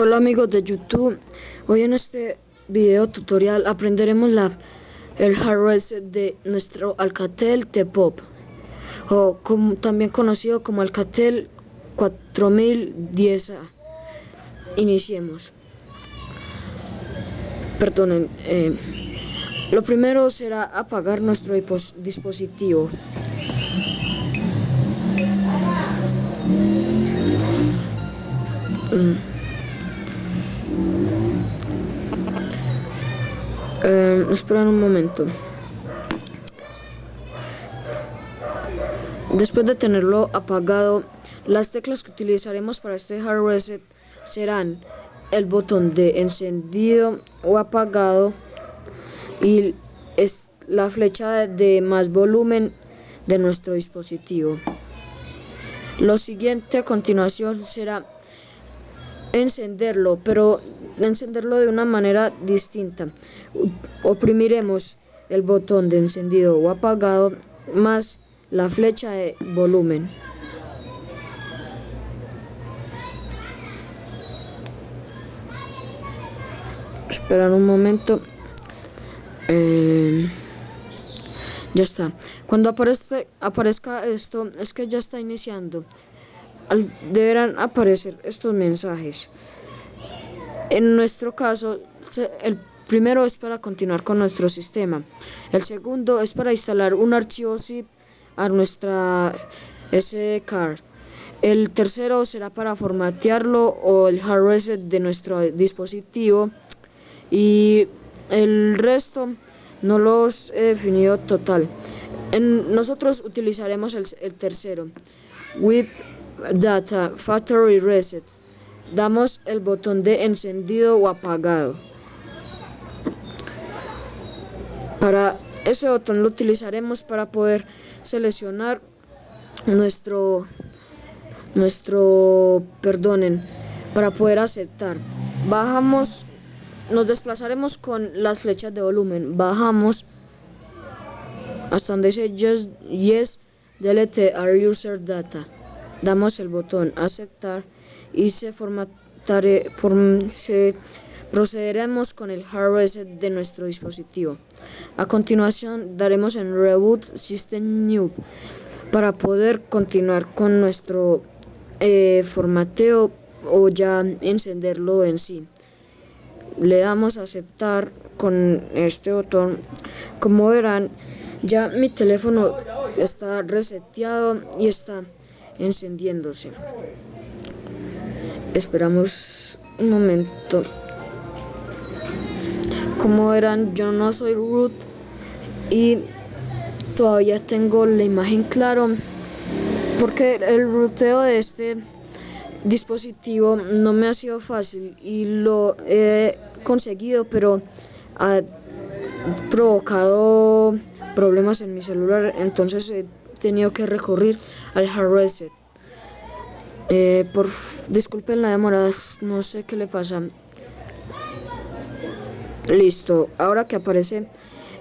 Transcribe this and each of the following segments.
Hola amigos de YouTube, hoy en este video tutorial aprenderemos la, el hard reset de nuestro Alcatel T-Pop o también conocido como Alcatel 4010A. Iniciemos. Perdonen, eh, lo primero será apagar nuestro dispositivo. Mm. Eh, esperan un momento. Después de tenerlo apagado, las teclas que utilizaremos para este hard reset serán el botón de encendido o apagado y es la flecha de más volumen de nuestro dispositivo. Lo siguiente a continuación será encenderlo, pero encenderlo de una manera distinta. Oprimiremos el botón de encendido o apagado más la flecha de volumen. Esperar un momento. Eh, ya está. Cuando aparezca, aparezca esto, es que ya está iniciando. deberán aparecer estos mensajes. En nuestro caso, el primero es para continuar con nuestro sistema. El segundo es para instalar un archivo zip a nuestra SD card. El tercero será para formatearlo o el hard reset de nuestro dispositivo. Y el resto no los he definido total. Nosotros utilizaremos el, tercero. With Data Factory Reset damos el botón de encendido o apagado. Para ese botón lo utilizaremos para poder seleccionar nuestro nuestro perdonen para poder aceptar. Bajamos nos desplazaremos con las flechas de volumen. Bajamos hasta donde dice yes delete our user data. Damos el botón aceptar y se, formatare, se procederemos con el hard reset de nuestro dispositivo. A continuación daremos en Reboot System New para poder continuar con nuestro eh, formateo o ya encenderlo en sí. Le damos a aceptar con este botón. Como verán, ya mi teléfono está reseteado y está encendiéndose. Esperamos un momento. Como verán, yo no soy root y todavía tengo la imagen claro porque el rooteo de este dispositivo no me ha sido fácil y lo he conseguido pero ha provocado problemas en mi celular entonces he tenido que recurrir al hard reset eh, por disculpen la demora, no sé qué le pasa. Listo, ahora que aparece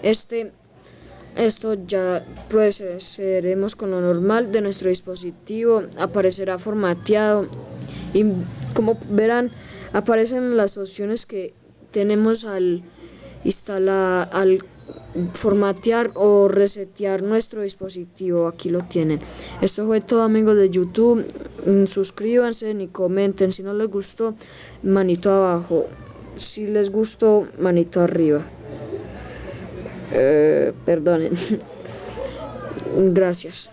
este, esto ya procederemos con lo normal de nuestro dispositivo, aparecerá formateado. Y como verán aparecen las opciones que tenemos al instalar, al formatear o resetear nuestro dispositivo aquí lo tienen. Esto fue todo amigos de youtube suscríbanse y comenten. Si no les gustó manito abajo. Si les gustó manito arriba. Eh, perdonen. Gracias